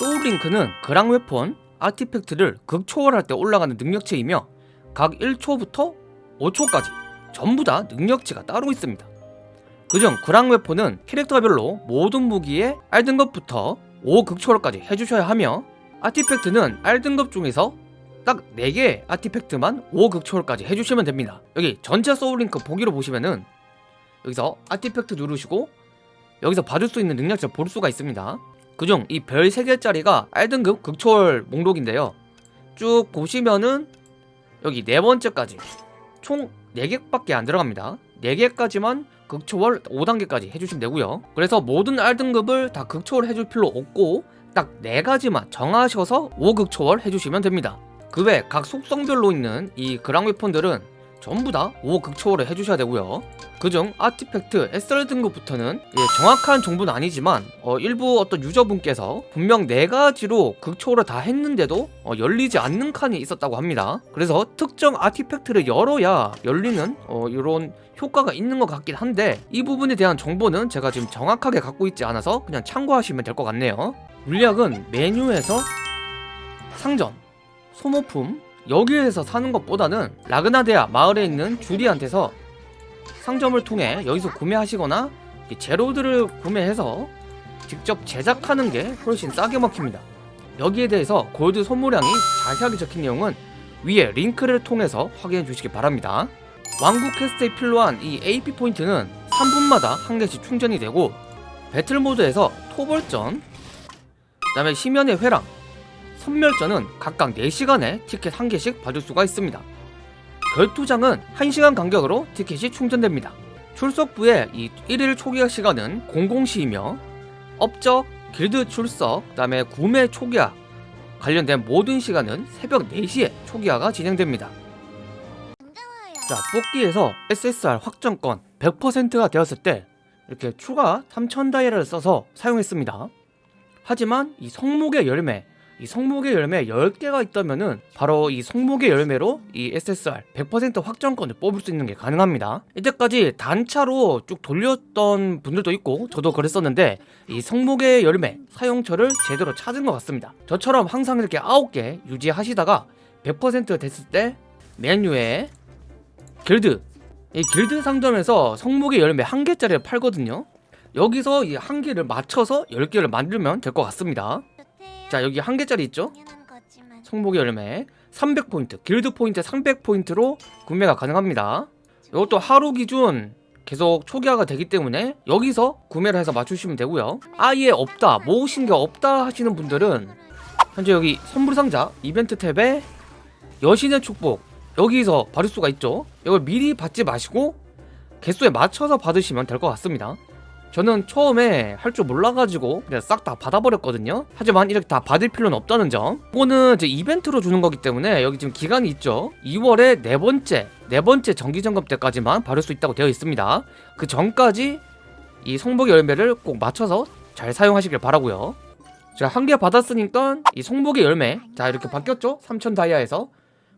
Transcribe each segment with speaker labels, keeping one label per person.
Speaker 1: 소울링크는 그랑 웨폰, 아티팩트를 극초월할 때 올라가는 능력치이며 각 1초부터 5초까지 전부 다 능력치가 따로 있습니다. 그중 그랑 웨폰은 캐릭터별로 모든 무기에 R등급부터 5극초월까지 해주셔야 하며 아티팩트는 R등급 중에서 딱 4개의 아티팩트만 5극초월까지 해주시면 됩니다. 여기 전체 소울링크 보기로 보시면은 여기서 아티팩트 누르시고 여기서 받을 수 있는 능력치를 볼 수가 있습니다. 그중 이 별 3개짜리가 R등급 극초월 목록인데요. 쭉 보시면은 여기 네 번째까지 총 4개밖에 안 들어갑니다. 4개까지만 극초월 5단계까지 해주시면 되고요. 그래서 모든 R등급을 다 극초월 해줄 필요 없고 딱 4가지만 정하셔서 5극초월 해주시면 됩니다. 그 외 각 속성별로 있는 이 그랑 웨폰들은 전부 다 5극 초월을 해주셔야 되고요. 그중 아티팩트 SR 등급부터는 예, 정확한 정보는 아니지만 어, 일부 어떤 유저분께서 분명 4가지로 극초월을 다 했는데도 어, 열리지 않는 칸이 있었다고 합니다. 그래서 특정 아티팩트를 열어야 열리는 어, 이런 효과가 있는 것 같긴 한데 이 부분에 대한 정보는 제가 지금 정확하게 갖고 있지 않아서 그냥 참고하시면 될 것 같네요. 물약은 메뉴에서 상점, 소모품 여기에서 사는 것보다는 라그나데아 마을에 있는 주리한테서 상점을 통해 여기서 구매하시거나 이 재료들을 구매해서 직접 제작하는 게 훨씬 싸게 먹힙니다. 여기에 대해서 골드 소모량이 자세하게 적힌 내용은 위에 링크를 통해서 확인해 주시기 바랍니다. 왕국 퀘스트에 필요한 이 AP 포인트는 3분마다 한 개씩 충전이 되고 배틀 모드에서 토벌전, 그 다음에 심연의 회랑, 선멸전은 각각 4시간에 티켓 한 개씩 받을 수가 있습니다. 결투장은 1시간 간격으로 티켓이 충전됩니다. 출석부의 이 1일 초기화 시간은 00시이며 업적, 길드 출석, 그 다음에 구매 초기화 관련된 모든 시간은 새벽 4시에 초기화가 진행됩니다. 자, 뽑기에서 SSR 확정권 100%가 되었을 때 이렇게 추가 3000 다이아를 써서 사용했습니다. 하지만 이 성목의 열매 이 성목의 열매 10개가 있다면은 바로 이 성목의 열매로 이 SSR 100% 확정권을 뽑을 수 있는 게 가능합니다. 이때까지 단차로 쭉 돌렸던 분들도 있고 저도 그랬었는데 이 성목의 열매 사용처를 제대로 찾은 것 같습니다. 저처럼 항상 이렇게 9개 유지하시다가 100% 됐을 때 메뉴에 길드 이 길드 상점에서 성목의 열매 한 개짜리를 팔거든요. 여기서 이 한 개를 맞춰서 10개를 만들면 될 것 같습니다. 자 여기 한 개짜리 있죠? 성목의 열매 300포인트 길드 포인트 300포인트로 구매가 가능합니다. 이것도 하루 기준 계속 초기화가 되기 때문에 여기서 구매를 해서 맞추시면 되고요. 아예 없다 모으신 게 없다 하시는 분들은 현재 여기 선물 상자 이벤트 탭에 여신의 축복 여기서 받을 수가 있죠? 이걸 미리 받지 마시고 개수에 맞춰서 받으시면 될 것 같습니다 저는 처음에 할 줄 몰라가지고 그냥 싹 다 받아버렸거든요. 하지만 이렇게 다 받을 필요는 없다는 점. 이거는 이제 이벤트로 주는 거기 때문에 여기 지금 기간이 있죠. 2월에 네 번째 네 번째 정기점검 때까지만 받을 수 있다고 되어 있습니다. 그 전까지 이 성복의 열매를 꼭 맞춰서 잘 사용하시길 바라고요. 자한개 받았으니까 이 성복의 열매. 자 이렇게 바뀌었죠? 3000 다이아에서.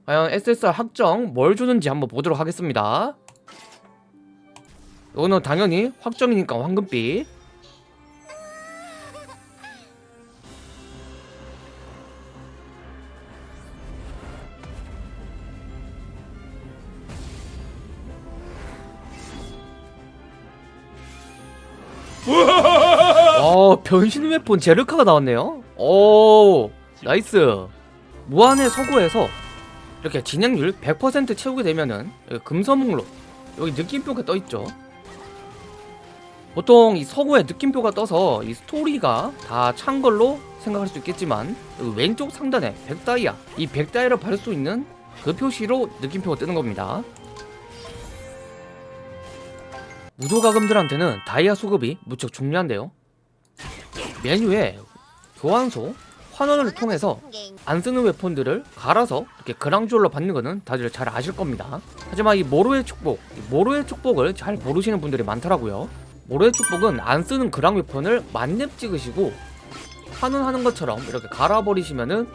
Speaker 1: 과연 SSR 확정 뭘 주는지 한번 보도록 하겠습니다 이거는 당연히 확정이니까 황금빛. 어 변신 웨폰 제르카가 나왔네요. 오 nice. 무한의 서고에서 이렇게 진행률 100% 채우게 되면은 금서목록. 여기 느낌표가 떠있죠 보통 이 서고에 느낌표가 떠서 이 스토리가 다 찬 걸로 생각할 수 있겠지만 왼쪽 상단에 100다이아 이 100다이아를 받을 수 있는 그 표시로 느낌표가 뜨는 겁니다. 무소과금들한테는 다이아 수급이 무척 중요한데요. 메뉴에 교환소 환원을 통해서 안 쓰는 웨폰들을 갈아서 이렇게 그랑주얼로 받는 거는 다들 잘 아실 겁니다. 하지만 이 모로의 축복 모로의 축복을 잘 모르시는 분들이 많더라고요 모래의 축복은 안 쓰는 그랑 웨폰을 만렙 찍으시고 환원하는 것처럼 이렇게 갈아버리시면은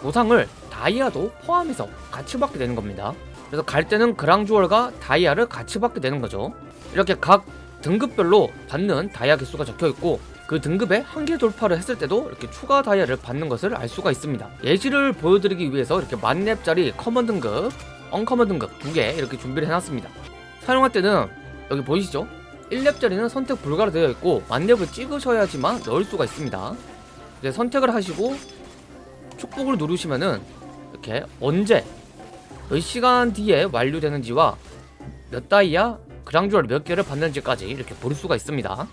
Speaker 1: 보상을 다이아도 포함해서 같이 받게 되는 겁니다 그래서 갈 때는 그랑주얼과 다이아를 같이 받게 되는 거죠 이렇게 각 등급별로 받는 다이아 개수가 적혀있고 그 등급의 한계 돌파를 했을 때도 이렇게 추가 다이아를 받는 것을 알 수가 있습니다. 예시를 보여드리기 위해서 이렇게 만렙짜리 common 등급, uncommon 등급 두 개 이렇게 준비를 해놨습니다. 사용할 때는 여기 보이시죠? 1렙짜리는 선택 불가로 되어 있고 만렙을 찍으셔야지만 넣을 수가 있습니다. 이제 선택을 하시고 축복을 누르시면은 이렇게 언제 몇 시간 뒤에 완료되는지와 몇 다이아 그랑주얼 몇 개를 받는지까지 이렇게 볼 수가 있습니다.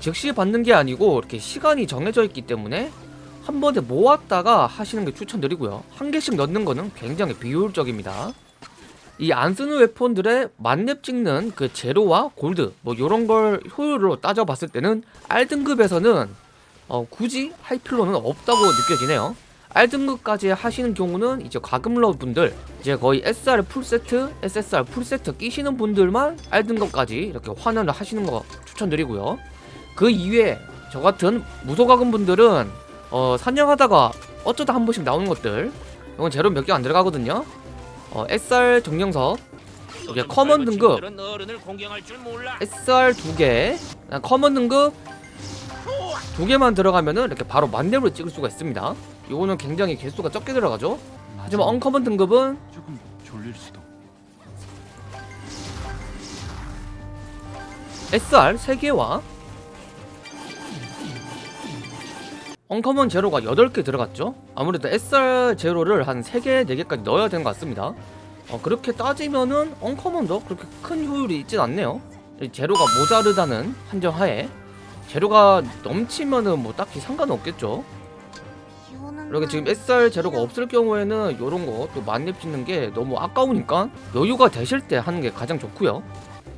Speaker 1: 즉시 받는 게 아니고 이렇게 시간이 정해져 있기 때문에 한 번에 모았다가 하시는 게 추천드리고요. 한 개씩 넣는 거는 굉장히 비효율적입니다. 이 안 쓰는 웨폰들의 만렙 찍는 그 제로와 골드 뭐 이런 걸 효율로 따져봤을 때는 R 등급에서는 어, 굳이 할 필요는 없다고 느껴지네요. R 등급까지 하시는 경우는 이제 과금러 분들 이제 거의 SR 풀세트, SSR 풀세트 끼시는 분들만 R 등급까지 이렇게 환원을 하시는 거 추천드리고요. 그 이외에 저 같은 무소과금 분들은 어, 사냥하다가 어쩌다 한 번씩 나오는 것들 이건 재료 몇 개 안 들어가거든요. 어, SR 정령석 이게 common 등급. SR 두 개, common 등급 두 개만 들어가면은 이렇게 바로 만렙으로 찍을 수가 있습니다. 이거는 굉장히 개수가 적게 들어가죠. 하지만 uncommon 등급은
Speaker 2: 조금 졸릴 수도.
Speaker 1: SR 3개와 uncommon 재료가 8개 들어갔죠? 아무래도 SR 재료를 한 3개, 4개까지 넣어야 되는 것 같습니다. 어, 그렇게 따지면은 uncommon도 그렇게 큰 효율이 있진 않네요. 이 재료가 모자르다는 한정하에. 재료가 넘치면은 뭐 딱히 상관은 없겠죠? 이렇게 지금 SR 재료가 없을 경우에는 이런 거 또 만렙 찍는 게 너무 아까우니까 여유가 되실 때 하는 게 가장 좋고요.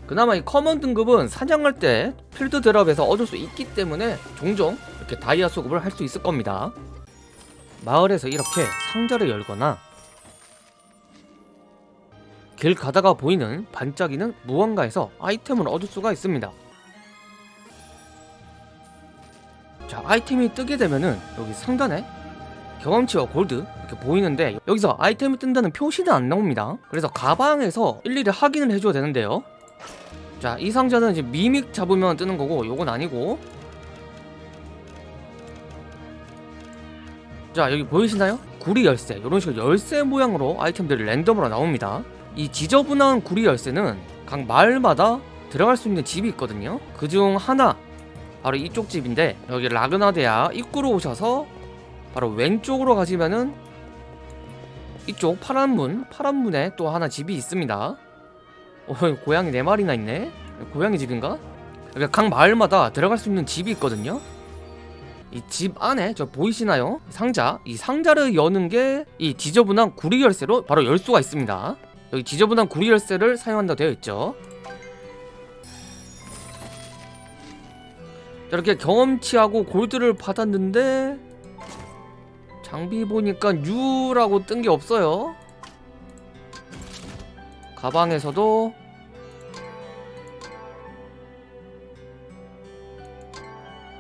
Speaker 1: 그나마 이 common 등급은 사냥할 때 필드 drop에서 얻을 수 있기 때문에 종종 이렇게 다이아 수급을 할 수 있을 겁니다. 마을에서 이렇게 상자를 열거나 길 가다가 보이는 반짝이는 무언가에서 아이템을 얻을 수가 있습니다. 자, 아이템이 뜨게 되면은 여기 상단에 경험치와 골드 이렇게 보이는데 여기서 아이템이 뜬다는 표시는 안 나옵니다. 그래서 가방에서 일일이 확인을 해줘야 되는데요. 자, 이 상자는 이제 미믹 잡으면 뜨는 거고 요건 아니고 자, 여기 보이시나요? 구리 열쇠 이런 식으로 열쇠 모양으로 아이템들이 랜덤으로 나옵니다 이 지저분한 구리 열쇠는 각 마을마다 들어갈 수 있는 집이 있거든요 그 중 하나 바로 이쪽 집인데 여기 라그나데아 입구로 오셔서 바로 왼쪽으로 가시면은 이쪽 파란 문 파란 문에 또 하나 집이 있습니다 어, 고양이 네 마리나 있네. 고양이 집인가? 그러니까 각 마을마다 들어갈 수 있는 집이 있거든요. 이 집 안에 저 보이시나요? 상자. 이 상자를 여는 게 이 지저분한 구리 열쇠로 바로 열 수가 있습니다. 여기 지저분한 구리 열쇠를 사용한다고 되어 있죠. 자, 이렇게 경험치하고 골드를 받았는데 장비 보니까 U라고 뜬 게 없어요. 가방에서도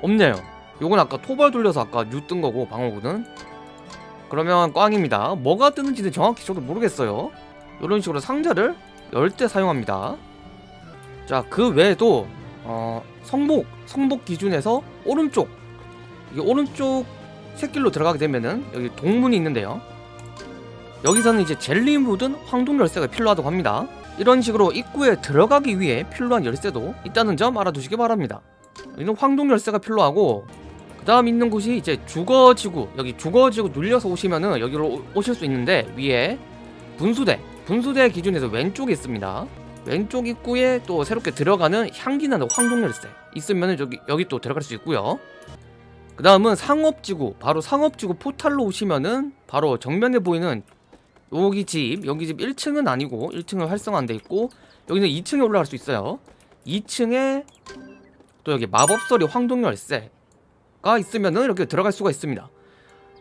Speaker 1: 없네요 요건 아까 토벌 돌려서 아까 U 뜬 거고 방어구는. 그러면 꽝입니다. 뭐가 뜨는지는 정확히 저도 모르겠어요. 이런 식으로 상자를 열 때 사용합니다. 자 그 외에도 어, 성복 성복 기준에서 오른쪽. 이게 오른쪽 샛길로 들어가게 되면은 여기 동문이 있는데요. 여기서는 이제 젤리 묻은 황동 열쇠가 필요하다고 합니다. 이런 식으로 입구에 들어가기 위해 필요한 열쇠도 있다는 점 알아두시기 바랍니다. 여기는 황동 열쇠가 필요하고 그 다음 있는 곳이 이제 주거지구. 여기 주거지구 눌려서 오시면은 여기로 오- 오실 수 있는데 위에 분수대. 분수대 기준에서 왼쪽에 있습니다. 왼쪽 입구에 또 새롭게 들어가는 향기나는 황동 열쇠 있으면은 여기 여기 또 들어갈 수 있고요. 그 다음은 상업지구. 바로 상업지구 포탈로 오시면은 바로 정면에 보이는 여기 집 여기 집 1층은 아니고 1층은 활성화 안돼 있고 여기는 2층에 올라갈 수 있어요. 2층에 또 여기 마법서리 황동 열쇠 가 있으면은 이렇게 들어갈 수가 있습니다.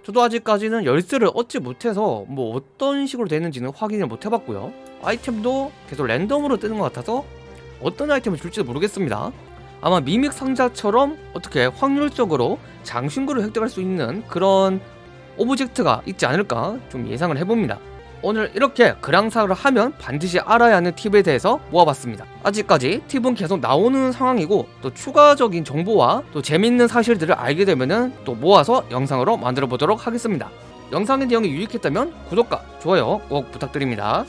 Speaker 1: 저도 아직까지는 열쇠를 얻지 못해서 뭐 어떤 식으로 되는지는 확인을 못 해봤고요. 아이템도 계속 랜덤으로 뜨는 것 같아서 어떤 아이템을 줄지도 모르겠습니다. 아마 mimic 상자처럼 어떻게 확률적으로 장신구를 획득할 수 있는 그런 object가 있지 않을까 좀 예상을 해봅니다 오늘 이렇게 그랑사를 하면 반드시 알아야 하는 팁에 대해서 모아봤습니다. 아직까지 팁은 계속 나오는 상황이고 또 추가적인 정보와 또 재밌는 사실들을 알게 되면은 또 모아서 영상으로 만들어 보도록 하겠습니다. 영상의 내용이 유익했다면 구독과 좋아요 꼭 부탁드립니다.